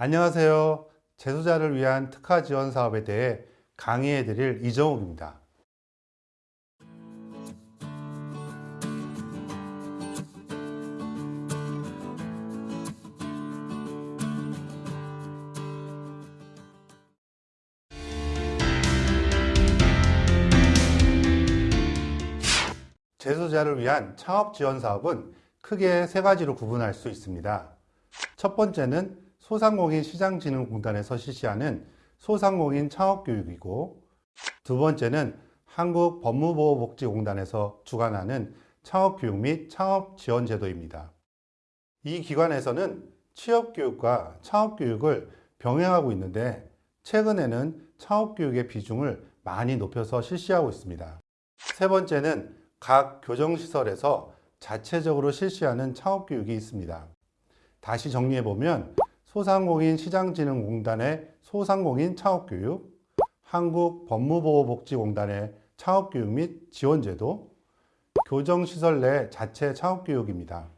안녕하세요. 재소자를 위한 특화 지원 사업에 대해 강의해 드릴 이정욱입니다. 재소자를 위한 창업 지원 사업은 크게 세 가지로 구분할 수 있습니다. 첫 번째는 소상공인 시장진흥공단에서 실시하는 소상공인 창업교육이고 두 번째는 한국법무보호복지공단에서 주관하는 창업교육 및 창업지원제도입니다. 이 기관에서는 취업교육과 창업교육을 병행하고 있는데 최근에는 창업교육의 비중을 많이 높여서 실시하고 있습니다. 세 번째는 각 교정시설에서 자체적으로 실시하는 창업교육이 있습니다. 다시 정리해보면 소상공인 시장진흥공단의 소상공인 창업교육, 한국법무보호복지공단의 창업교육 및 지원제도, 교정시설 내 자체 창업교육입니다.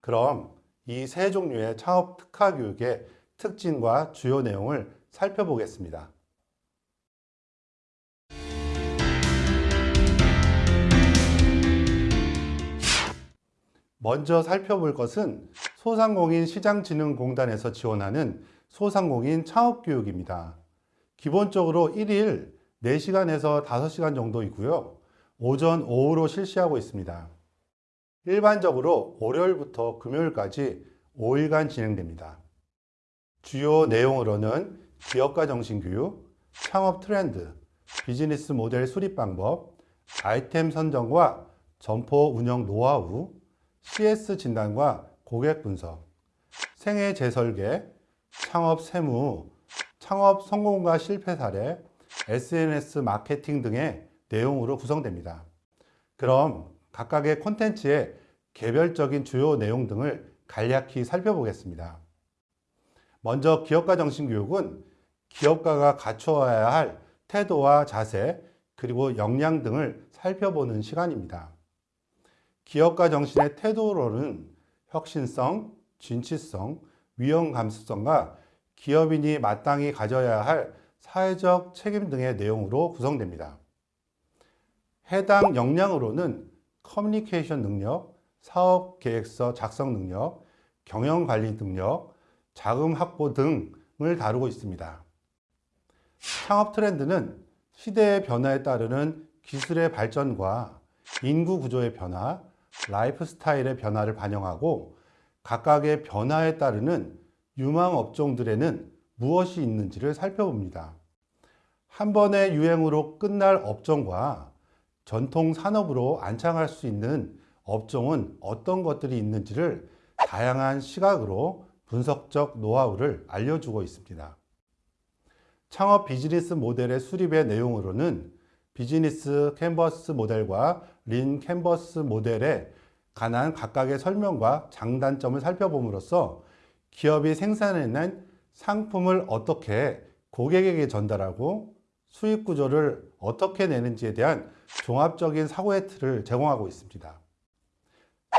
그럼 이 세 종류의 창업 특화 교육의 특징과 주요 내용을 살펴보겠습니다. 먼저 살펴볼 것은 소상공인 시장진흥공단에서 지원하는 소상공인 창업교육입니다. 기본적으로 1일 4시간에서 5시간 정도이고요. 오전, 오후로 실시하고 있습니다. 일반적으로 월요일부터 금요일까지 5일간 진행됩니다. 주요 내용으로는 기업가 정신교육, 창업 트렌드, 비즈니스 모델 수립 방법, 아이템 선정과 점포 운영 노하우, CS 진단과 고객 분석, 생애 재설계, 창업 세무, 창업 성공과 실패 사례, SNS 마케팅 등의 내용으로 구성됩니다. 그럼 각각의 콘텐츠의 개별적인 주요 내용 등을 간략히 살펴보겠습니다. 먼저 기업가 정신교육은 기업가가 갖추어야 할 태도와 자세, 그리고 역량 등을 살펴보는 시간입니다. 기업가 정신의 태도로는 혁신성, 진취성, 위험 감수성과 기업인이 마땅히 가져야 할 사회적 책임 등의 내용으로 구성됩니다. 해당 역량으로는 커뮤니케이션 능력, 사업 계획서 작성 능력, 경영 관리 능력, 자금 확보 등을 다루고 있습니다. 창업 트렌드는 시대의 변화에 따르는 기술의 발전과 인구 구조의 변화, 라이프 스타일의 변화를 반영하고 각각의 변화에 따르는 유망 업종들에는 무엇이 있는지를 살펴봅니다. 한 번의 유행으로 끝날 업종과 전통 산업으로 안착할 수 있는 업종은 어떤 것들이 있는지를 다양한 시각으로 분석적 노하우를 알려주고 있습니다. 창업 비즈니스 모델의 수립의 내용으로는 비즈니스 캔버스 모델과 lean canvas 모델에 관한 각각의 설명과 장단점을 살펴봄으로써 기업이 생산해낸 상품을 어떻게 고객에게 전달하고 수익 구조를 어떻게 내는지에 대한 종합적인 사고의 틀을 제공하고 있습니다.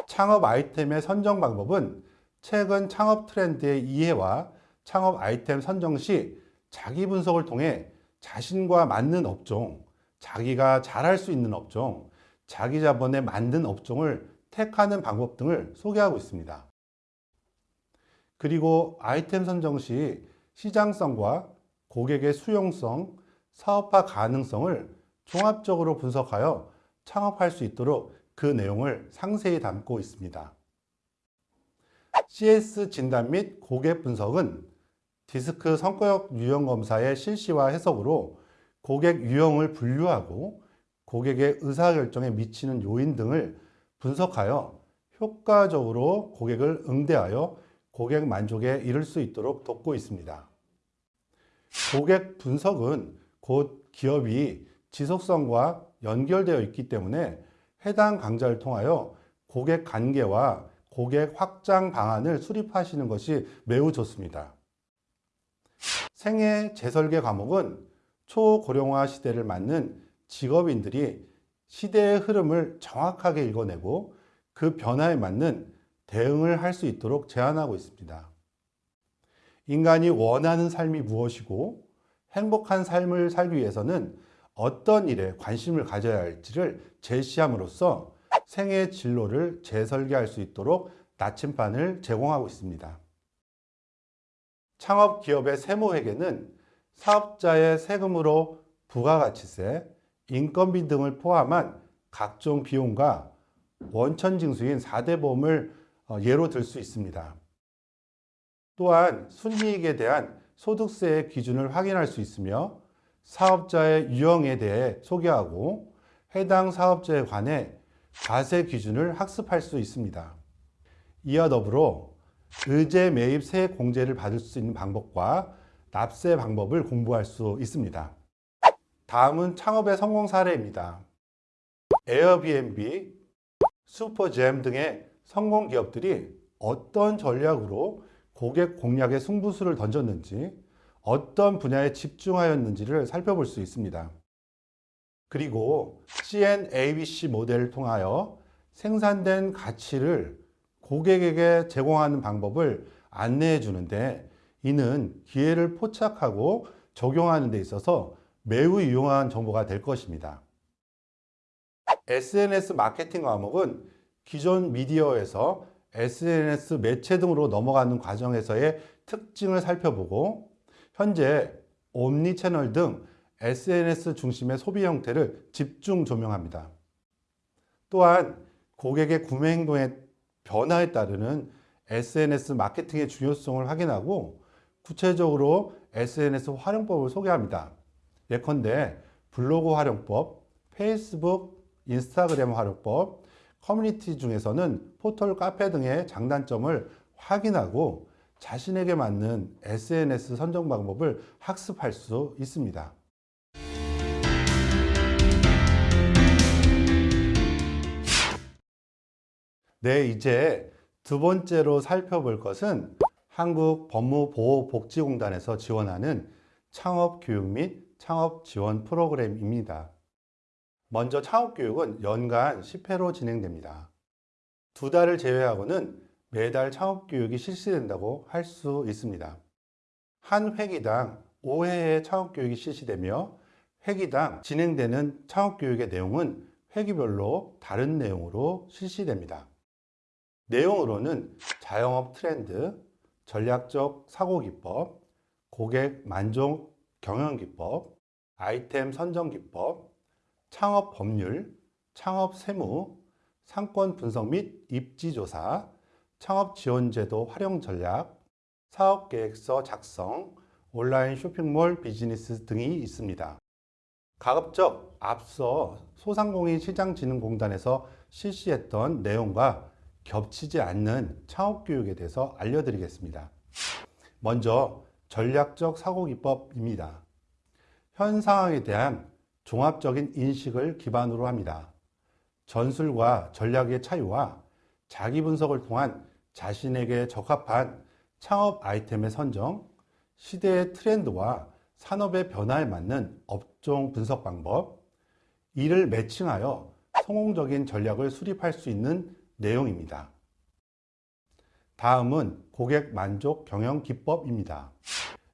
창업 아이템의 선정 방법은 최근 창업 트렌드의 이해와 창업 아이템 선정 시 자기 분석을 통해 자신과 맞는 업종, 자기가 잘할 수 있는 업종, 자기 자본에 맞는 업종을 택하는 방법 등을 소개하고 있습니다. 그리고 아이템 선정 시 시장성과 고객의 수용성, 사업화 가능성을 종합적으로 분석하여 창업할 수 있도록 그 내용을 상세히 담고 있습니다. CS 진단 및 고객 분석은 디스크 성과역 유형 검사의 실시와 해석으로 고객 유형을 분류하고 고객의 의사결정에 미치는 요인 등을 분석하여 효과적으로 고객을 응대하여 고객 만족에 이를 수 있도록 돕고 있습니다. 고객 분석은 곧 기업이 지속성과 연결되어 있기 때문에 해당 강좌를 통하여 고객 관계와 고객 확장 방안을 수립하시는 것이 매우 좋습니다. 생애 재설계 과목은 초고령화 시대를 맞는 직업인들이 시대의 흐름을 정확하게 읽어내고 그 변화에 맞는 대응을 할 수 있도록 제안하고 있습니다. 인간이 원하는 삶이 무엇이고 행복한 삶을 살기 위해서는 어떤 일에 관심을 가져야 할지를 제시함으로써 생애 진로를 재설계할 수 있도록 나침반을 제공하고 있습니다. 창업 기업의 세무회계는 사업자의 세금으로 부가가치세, 인건비 등을 포함한 각종 비용과 원천징수인 4대 보험을 어, 예로 들 수 있습니다. 또한 순이익에 대한 소득세의 기준을 확인할 수 있으며 사업자의 유형에 대해 소개하고 해당 사업자에 관해 과세 기준을 학습할 수 있습니다. 이와 더불어 의제 매입 세 공제를 받을 수 있는 방법과 납세 방법을 공부할 수 있습니다. 다음은 창업의 성공 사례입니다. 에어비앤비, 슈퍼잼 등의 성공 기업들이 어떤 전략으로 고객 공략에 승부수를 던졌는지 어떤 분야에 집중하였는지를 살펴볼 수 있습니다. 그리고 CNABC 모델을 통하여 생산된 가치를 고객에게 제공하는 방법을 안내해 주는데 이는 기회를 포착하고 적용하는 데 있어서 매우 유용한 정보가 될 것입니다. SNS 마케팅 과목은 기존 미디어에서 SNS 매체 등으로 넘어가는 과정에서의 특징을 살펴보고 현재 옴니 채널 등 SNS 중심의 소비 형태를 집중 조명합니다. 또한 고객의 구매 행동의 변화에 따르는 SNS 마케팅의 중요성을 확인하고 구체적으로 SNS 활용법을 소개합니다. 예컨대 블로그 활용법, 페이스북, 인스타그램 활용법, 커뮤니티 중에서는 포털 카페 등의 장단점을 확인하고 자신에게 맞는 SNS 선정 방법을 학습할 수 있습니다. 네, 이제 두 번째로 살펴볼 것은 한국 법무보호복지공단에서 지원하는 창업교육 및 창업지원 프로그램입니다. 먼저 창업교육은 연간 10회로 진행됩니다. 두 달을 제외하고는 매달 창업교육이 실시된다고 할 수 있습니다. 한 회기당 5회의 창업교육이 실시되며 회기당 진행되는 창업교육의 내용은 회기별로 다른 내용으로 실시됩니다. 내용으로는 자영업 트렌드, 전략적 사고기법, 고객 만족 경영기법, 아이템 선정기법, 창업 법률, 창업 세무, 상권 분석 및 입지조사, 창업 지원제도 활용 전략, 사업계획서 작성, 온라인 쇼핑몰 비즈니스 등이 있습니다. 가급적 앞서 소상공인 시장진흥공단에서 실시했던 내용과 겹치지 않는 창업교육에 대해서 알려드리겠습니다. 먼저 전략적 사고기법입니다. 현 상황에 대한 종합적인 인식을 기반으로 합니다. 전술과 전략의 차이와 자기 분석을 통한 자신에게 적합한 창업 아이템의 선정, 시대의 트렌드와 산업의 변화에 맞는 업종 분석 방법, 이를 매칭하여 성공적인 전략을 수립할 수 있는 내용입니다. 다음은 고객 만족 경영 기법입니다.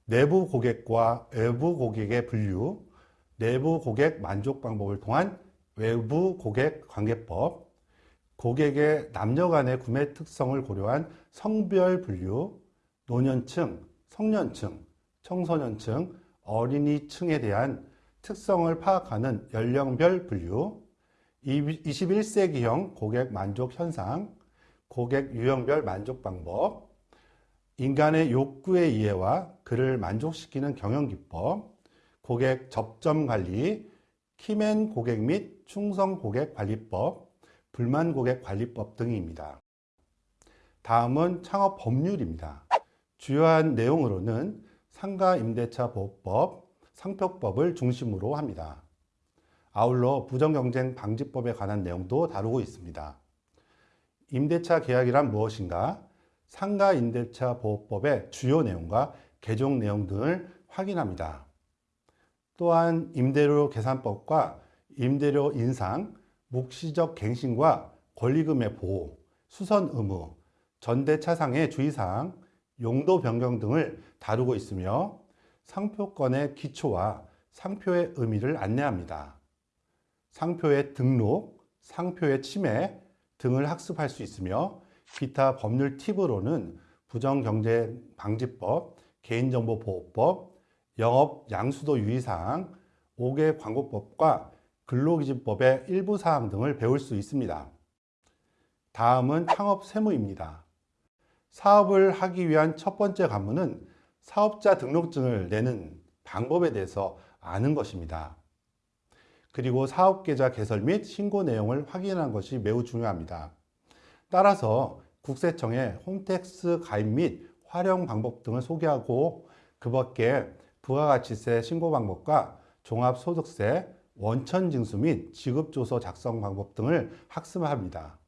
내부 고객과 외부 고객의 분류, 내부 고객 만족 방법을 통한 외부 고객 관계법, 고객의 남녀 간의 구매 특성을 고려한 성별 분류, 노년층, 성년층, 청소년층, 어린이층에 대한 특성을 파악하는 연령별 분류, 21세기형 고객 만족 현상, 고객 유형별 만족 방법, 인간의 욕구의 이해와 그를 만족시키는 경영 기법, 고객 접점 관리, 키맨 고객 및 충성 고객 관리법, 불만 고객 관리법 등입니다. 다음은 창업 법률입니다. 주요한 내용으로는 상가 임대차 보호법, 상표법을 중심으로 합니다. 아울러 부정경쟁 방지법에 관한 내용도 다루고 있습니다. 임대차 계약이란 무엇인가? 상가 임대차 보호법의 주요 내용과 개정 내용 등을 확인합니다. 또한 임대료 계산법과 임대료 인상, 묵시적 갱신과 권리금의 보호, 수선 의무, 전대차상의 주의사항, 용도 변경 등을 다루고 있으며 상표권의 기초와 상표의 의미를 안내합니다. 상표의 등록, 상표의 침해 등을 학습할 수 있으며 기타 법률 팁으로는 부정경제방지법, 개인정보보호법, 영업 양수도 유의사항, 5개 광고법과 근로기준법의 일부 사항 등을 배울 수 있습니다. 다음은 창업 세무입니다. 사업을 하기 위한 첫 번째 관문은 사업자 등록증을 내는 방법에 대해서 아는 것입니다. 그리고 사업계좌 개설 및 신고 내용을 확인하는 것이 매우 중요합니다. 따라서 국세청의 홈택스 가입 및 활용 방법 등을 소개하고 그 밖에 부가가치세 신고 방법과 종합소득세, 원천징수 및 지급조서 작성 방법 등을 학습합니다.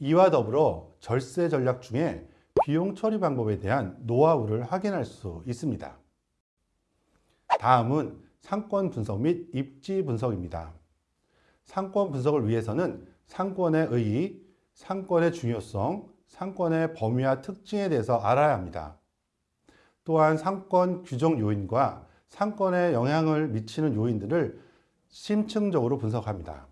이와 더불어 절세 전략 중에 비용 처리 방법에 대한 노하우를 확인할 수 있습니다. 다음은 상권 분석 및 입지 분석입니다. 상권 분석을 위해서는 상권의 의의, 상권의 중요성, 상권의 범위와 특징에 대해서 알아야 합니다. 또한 상권 규정 요인과 상권에 영향을 미치는 요인들을 심층적으로 분석합니다.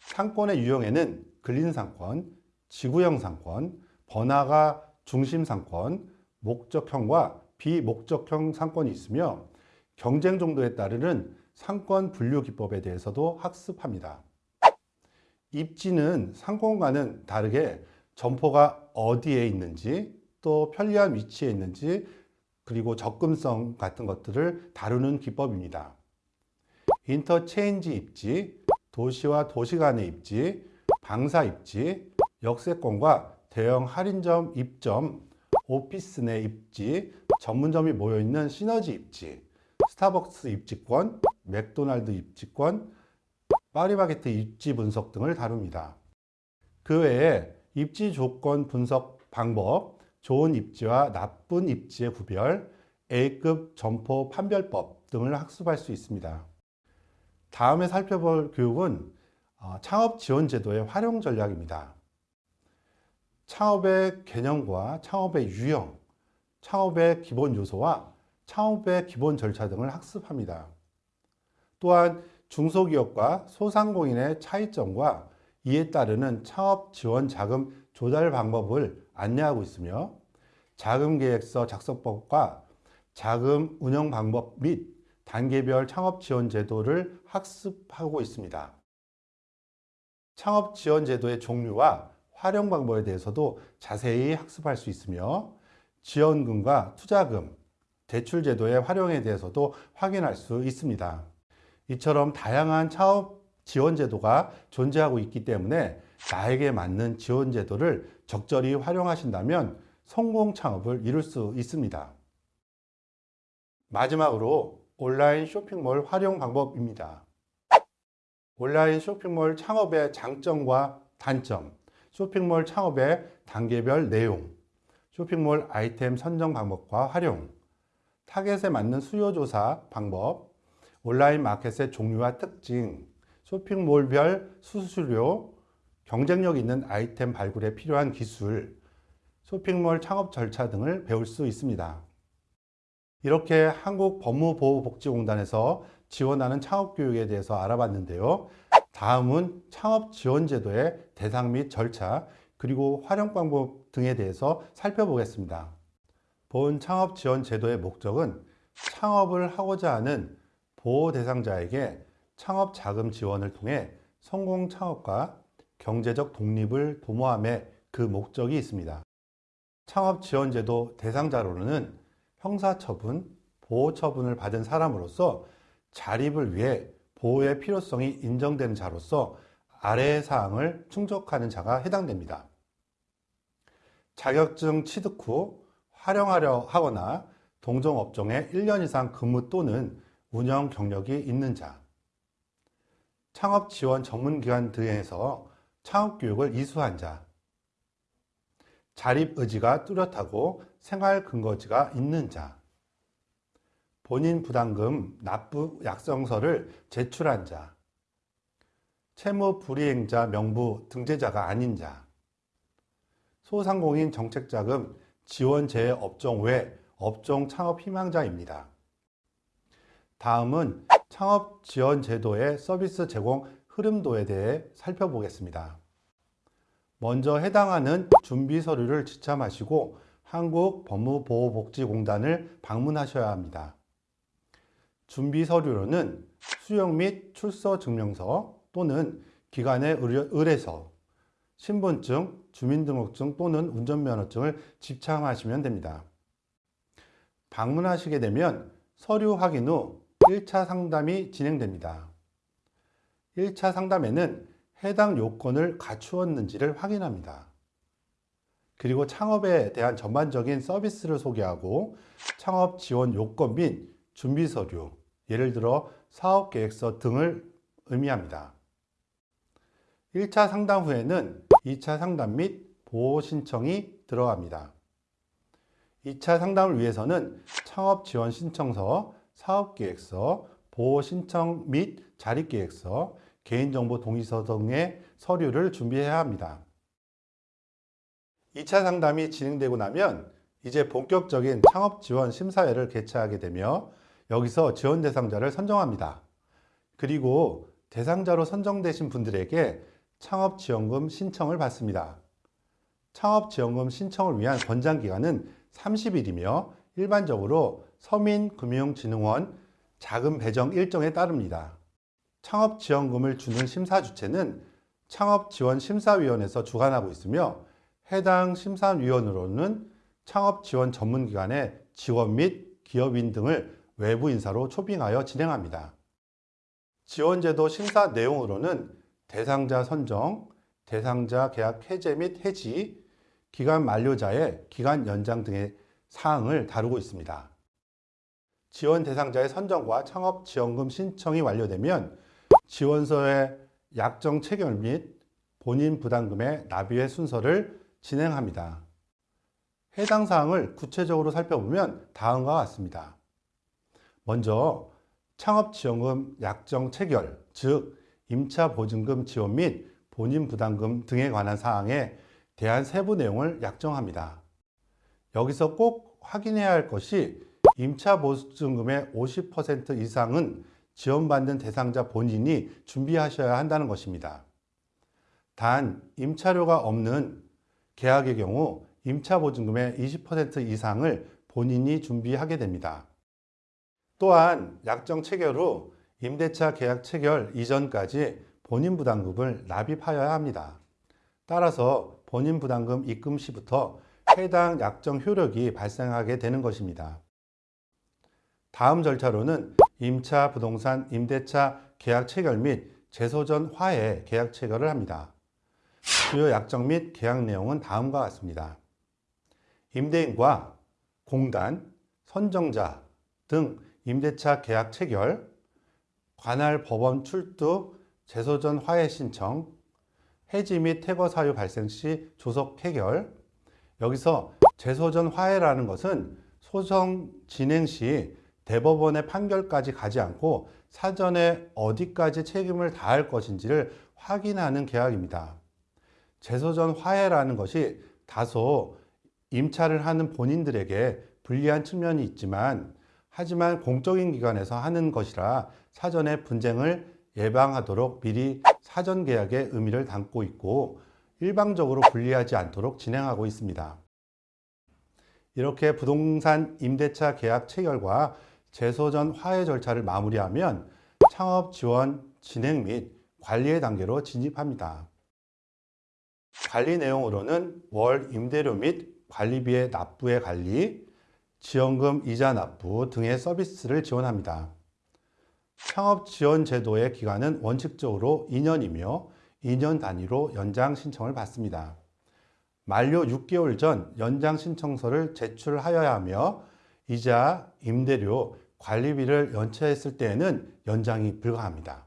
상권의 유형에는 근린 상권, 지구형 상권, 번화가 중심 상권, 목적형과 비목적형 상권이 있으며 경쟁 정도에 따르는 상권 분류 기법에 대해서도 학습합니다. 입지는 상권과는 다르게 점포가 어디에 있는지 또 편리한 위치에 있는지 그리고 접근성 같은 것들을 다루는 기법입니다. 인터체인지 입지, 도시와 도시 간의 입지, 방사 입지, 역세권과 대형 할인점 입점, 오피스 내 입지, 전문점이 모여있는 시너지 입지, 스타벅스 입지권, 맥도날드 입지권, 파리바게트 입지 분석 등을 다룹니다. 그 외에 입지 조건 분석 방법, 좋은 입지와 나쁜 입지의 구별, A급 점포 판별법 등을 학습할 수 있습니다. 다음에 살펴볼 교육은 어, 창업 지원 제도의 활용 전략입니다. 창업의 개념과 창업의 유형, 창업의 기본 요소와 창업의 기본 절차 등을 학습합니다. 또한 중소기업과 소상공인의 차이점과 이에 따르는 창업 지원 자금 조달 방법을 안내하고 있으며 자금계획서 작성법과 자금 운영 방법 및 단계별 창업 지원 제도를 학습하고 있습니다. 창업 지원 제도의 종류와 활용 방법에 대해서도 자세히 학습할 수 있으며 지원금과 투자금, 대출 제도의 활용에 대해서도 확인할 수 있습니다. 이처럼 다양한 창업 지원 제도가 존재하고 있기 때문에 나에게 맞는 지원 제도를 적절히 활용하신다면 성공 창업을 이룰 수 있습니다. 마지막으로 온라인 쇼핑몰 활용 방법입니다. 온라인 쇼핑몰 창업의 장점과 단점, 쇼핑몰 창업의 단계별 내용, 쇼핑몰 아이템 선정 방법과 활용, 타겟에 맞는 수요 조사 방법, 온라인 마켓의 종류와 특징, 쇼핑몰별 수수료, 경쟁력 있는 아이템 발굴에 필요한 기술, 쇼핑몰 창업 절차 등을 배울 수 있습니다. 이렇게 한국법무보호복지공단에서 지원하는 창업교육에 대해서 알아봤는데요. 다음은 창업지원제도의 대상 및 절차, 그리고 활용 방법 등에 대해서 살펴보겠습니다. 본 창업 지원 제도의 목적은 창업을 하고자 하는 보호 대상자에게 창업 자금 지원을 통해 성공 창업과 경제적 독립을 도모함에 그 목적이 있습니다. 창업 지원 제도 대상자로는 형사처분, 보호처분을 받은 사람으로서 자립을 위해 보호의 필요성이 인정되는 자로서 아래의 사항을 충족하는 자가 해당됩니다. 자격증 취득 후 활용하려 하거나 동종업종에 1년 이상 근무 또는 운영 경력이 있는 자, 창업 지원 전문기관 등에서 창업 교육을 이수한 자, 자립 의지가 뚜렷하고 생활 근거지가 있는 자, 본인 부담금 납부 약정서를 제출한 자, 채무 불이행자 명부 등재자가 아닌 자, 소상공인 정책자금 지원 재해 업종 외 업종 창업 희망자입니다. 다음은 창업 지원 제도의 서비스 제공 흐름도에 대해 살펴보겠습니다. 먼저 해당하는 준비 서류를 지참하시고 한국법무보호복지공단을 방문하셔야 합니다. 준비 서류로는 수령 및 출서 증명서 또는 기관의 의뢰서, 신분증, 주민등록증 또는 운전면허증을 지참하시면 됩니다. 방문하시게 되면 서류 확인 후 1차 상담이 진행됩니다. 1차 상담에는 해당 요건을 갖추었는지를 확인합니다. 그리고 창업에 대한 전반적인 서비스를 소개하고 창업 지원 요건 및 준비 서류, 예를 들어 사업계획서 등을 의미합니다. 1차 상담 후에는 2차 상담 및 보호 신청이 들어갑니다. 2차 상담을 위해서는 창업 지원 신청서, 사업계획서, 보호 신청 및 자립계획서, 개인정보 동의서 등의 서류를 준비해야 합니다. 2차 상담이 진행되고 나면 이제 본격적인 창업 지원 심사회를 개최하게 되며 여기서 지원 대상자를 선정합니다. 그리고 대상자로 선정되신 분들에게 창업지원금 신청을 받습니다. 창업지원금 신청을 위한 권장기간은 30일이며 일반적으로 서민금융진흥원 자금 배정 일정에 따릅니다. 창업지원금을 주는 심사 주체는 창업지원심사위원회에서 주관하고 있으며 해당 심사위원으로는 창업지원 전문기관의 지원 및 기업인 등을 외부 인사로 초빙하여 진행합니다. 지원제도 심사 내용으로는 대상자 선정, 대상자 계약 해제 및 해지, 기간 만료자의 기간 연장 등의 사항을 다루고 있습니다. 지원 대상자의 선정과 창업 지원금 신청이 완료되면 지원서의 약정 체결 및 본인 부담금의 납입의 순서를 진행합니다. 해당 사항을 구체적으로 살펴보면 다음과 같습니다. 먼저 창업지원금 약정 체결, 즉 임차 보증금 지원 및 본인 부담금 등에 관한 사항에 대한 세부 내용을 약정합니다. 여기서 꼭 확인해야 할 것이 임차 보증금의 50% 이상은 지원받는 대상자 본인이 준비하셔야 한다는 것입니다. 단 임차료가 없는 계약의 경우 임차 보증금의 20% 이상을 본인이 준비하게 됩니다. 또한 약정 체결 후 임대차 계약 체결 이전까지 본인 부담금을 납입하여야 합니다. 따라서 본인 부담금 입금 시부터 해당 약정 효력이 발생하게 되는 것입니다. 다음 절차로는 임차 부동산 임대차 계약 체결 및 재소전 화해 계약 체결을 합니다. 주요 약정 및 계약 내용은 다음과 같습니다. 임대인과 공단, 선정자 등 임대차 계약 체결, 관할 법원 출두, 재소전 화해 신청, 해지 및 퇴거 사유 발생 시 조속 해결. 여기서 재소전 화해라는 것은 소송 진행 시 대법원의 판결까지 가지 않고 사전에 어디까지 책임을 다할 것인지를 확인하는 계약입니다. 재소전 화해라는 것이 다소 임차를 하는 본인들에게 불리한 측면이 있지만 하지만 공적인 기관에서 하는 것이라 사전에 분쟁을 예방하도록 미리 사전 계약의 의미를 담고 있고 일방적으로 분리하지 않도록 진행하고 있습니다. 이렇게 부동산 임대차 계약 체결과 재소전 화해 절차를 마무리하면 창업 지원 진행 및 관리의 단계로 진입합니다. 관리 내용으로는 월 임대료 및 관리비의 납부의 관리, 지원금 이자 납부 등의 서비스를 지원합니다. 창업 지원 제도의 기간은 원칙적으로 2년이며 2년 단위로 연장 신청을 받습니다. 만료 6개월 전 연장 신청서를 제출하여야 하며 이자, 임대료, 관리비를 연체했을 때에는 연장이 불가합니다.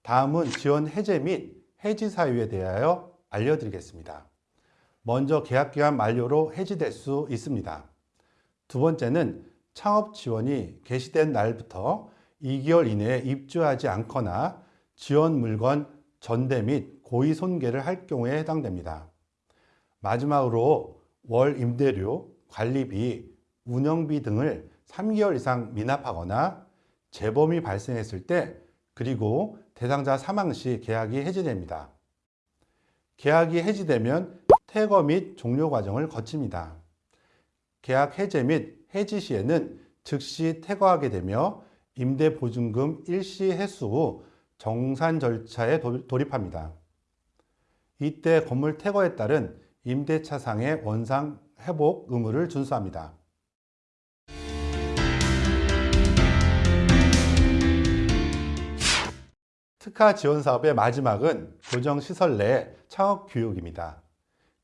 다음은 지원 해제 및 해지 사유에 대하여 알려드리겠습니다. 먼저 계약기간 만료로 해지될 수 있습니다. 두 번째는 창업 지원이 개시된 날부터 2개월 이내에 입주하지 않거나 지원 물건 전대 및 고의 손괴를 할 경우에 해당됩니다. 마지막으로 월 임대료, 관리비, 운영비 등을 3개월 이상 미납하거나 재범이 발생했을 때 그리고 대상자 사망 시 계약이 해지됩니다. 계약이 해지되면 퇴거 및 종료 과정을 거칩니다. 계약 해제 및 해지 시에는 즉시 퇴거하게 되며 임대보증금 일시 회수 후 정산 절차에 돌입합니다. 이때 건물 퇴거에 따른 임대차상의 원상 회복 의무를 준수합니다. 특화 지원 사업의 마지막은 교정시설 내 창업교육입니다.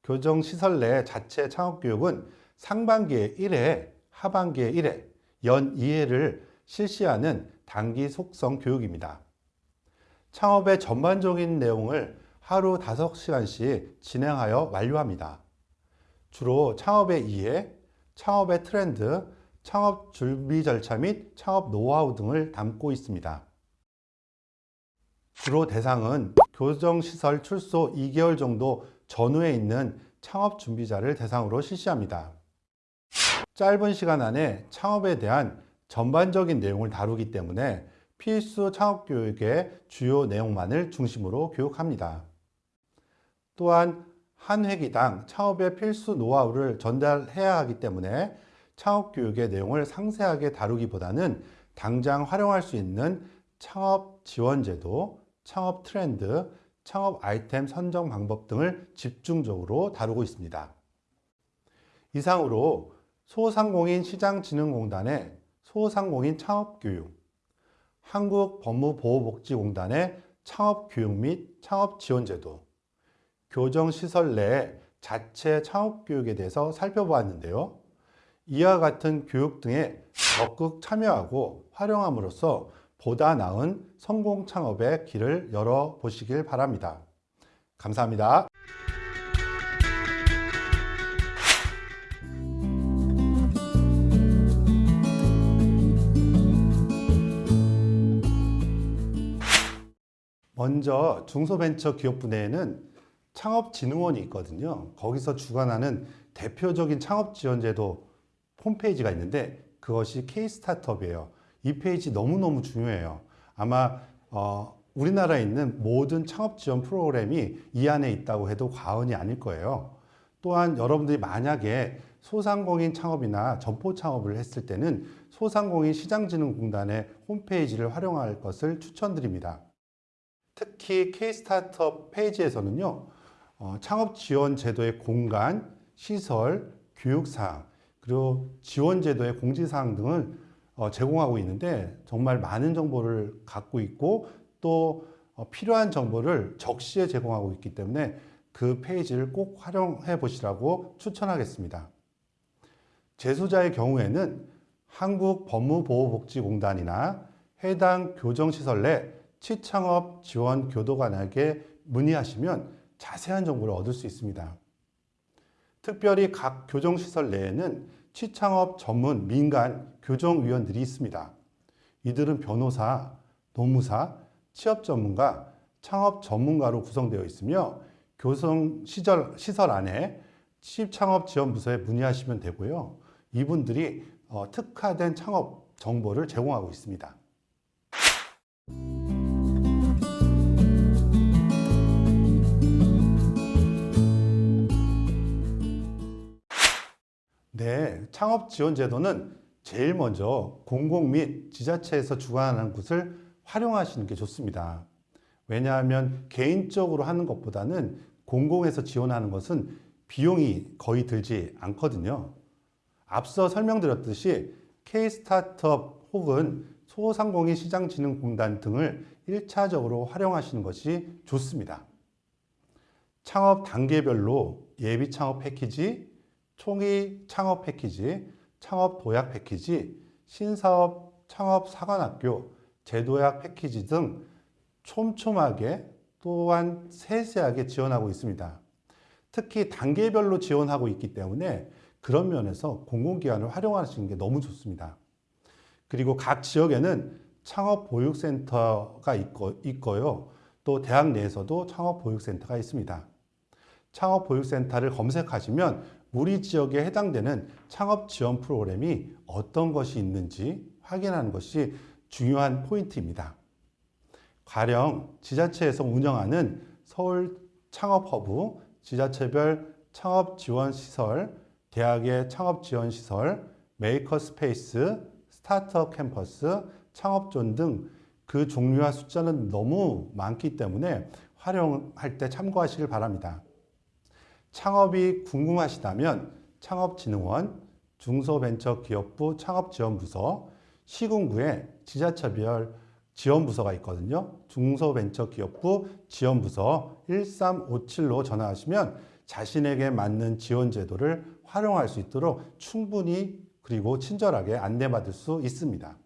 교정시설 내 자체 창업교육은 상반기에 1회, 하반기에 1회, 연 2회를 실시하는 단기 속성 교육입니다. 창업의 전반적인 내용을 하루 5시간씩 진행하여 완료합니다. 주로 창업의 이해, 창업의 트렌드, 창업 준비 절차 및 창업 노하우 등을 담고 있습니다. 주로 대상은 교정시설 출소 2개월 정도 전후에 있는 창업 준비자를 대상으로 실시합니다. 짧은 시간 안에 창업에 대한 전반적인 내용을 다루기 때문에 필수 창업 교육의 주요 내용만을 중심으로 교육합니다. 또한 한 회기당 창업의 필수 노하우를 전달해야 하기 때문에 창업 교육의 내용을 상세하게 다루기보다는 당장 활용할 수 있는 창업 지원 제도, 창업 트렌드, 창업 아이템 선정 방법 등을 집중적으로 다루고 있습니다. 이상으로 소상공인 시장진흥공단의 소상공인 창업교육, 한국법무보호복지공단의 창업교육 및 창업지원제도, 교정시설 내 자체 창업교육에 대해서 살펴보았는데요. 이와 같은 교육 등에 적극 참여하고 활용함으로써 보다 나은 성공 창업의 길을 열어보시길 바랍니다. 감사합니다. 먼저 중소벤처기업분야에는 창업진흥원이 있거든요. 거기서 주관하는 대표적인 창업지원제도 홈페이지가 있는데 그것이 K-스타트업이에요. 이 페이지 너무너무 중요해요. 아마 어, 우리나라에 있는 모든 창업 지원 프로그램이 이 안에 있다고 해도 과언이 아닐 거예요. 또한 여러분들이 만약에 소상공인 창업이나 점포 창업을 했을 때는 소상공인 시장진흥공단의 홈페이지를 활용할 것을 추천드립니다. 특히 K-스타트업 페이지에서는요, 어, 창업 지원 제도의 공간, 시설, 교육사항, 그리고 지원 제도의 공지사항 등을 어, 제공하고 있는데 정말 많은 정보를 갖고 있고 또 어, 필요한 정보를 적시에 제공하고 있기 때문에 그 페이지를 꼭 활용해 보시라고 추천하겠습니다. 재소자의 경우에는 한국법무보호복지공단이나 해당 교정시설 내 치창업 지원 교도관에게 문의하시면 자세한 정보를 얻을 수 있습니다. 특별히 각 교정시설 내에는 시창업 전문 민간 교정위원들이 있습니다. 이들은 변호사, 노무사, 취업 전문가, 창업 전문가로 구성되어 있으며 교성 시절, 시설 안에 취입창업 지원 부서에 문의하시면 되고요. 이분들이 어, 특화된 창업 정보를 제공하고 있습니다. 창업 지원 제도는 제일 먼저 공공 및 지자체에서 주관하는 곳을 활용하시는 게 좋습니다. 왜냐하면 개인적으로 하는 것보다는 공공에서 지원하는 것은 비용이 거의 들지 않거든요. 앞서 설명드렸듯이 K-스타트업 혹은 소상공인 시장진흥공단 등을 1차적으로 활용하시는 것이 좋습니다. 창업 단계별로 예비 창업 패키지, 총의 창업 패키지, 창업 도약 패키지, 신사업 창업 사관학교, 제도약 패키지 등 촘촘하게 또한 세세하게 지원하고 있습니다. 특히 단계별로 지원하고 있기 때문에 그런 면에서 공공기관을 활용하시는 게 너무 좋습니다. 그리고 각 지역에는 창업보육센터가 있고, 있고요. 또 대학 내에서도 창업보육센터가 있습니다. 창업보육센터를 검색하시면 우리 지역에 해당되는 창업 지원 프로그램이 어떤 것이 있는지 확인하는 것이 중요한 포인트입니다. 가령 지자체에서 운영하는 서울 창업 허브, 지자체별 창업 지원 시설, 대학의 창업 지원 시설, maker space, 스타트업 캠퍼스, 창업존 등 그 종류와 숫자는 너무 많기 때문에 활용할 때 참고하시길 바랍니다. 창업이 궁금하시다면 창업진흥원, 중소벤처기업부 창업지원부서, 시군구에 지자체별 지원부서가 있거든요. 중소벤처기업부 지원부서 1357로 전화하시면 자신에게 맞는 지원 제도를 활용할 수 있도록 충분히 그리고 친절하게 안내받을 수 있습니다.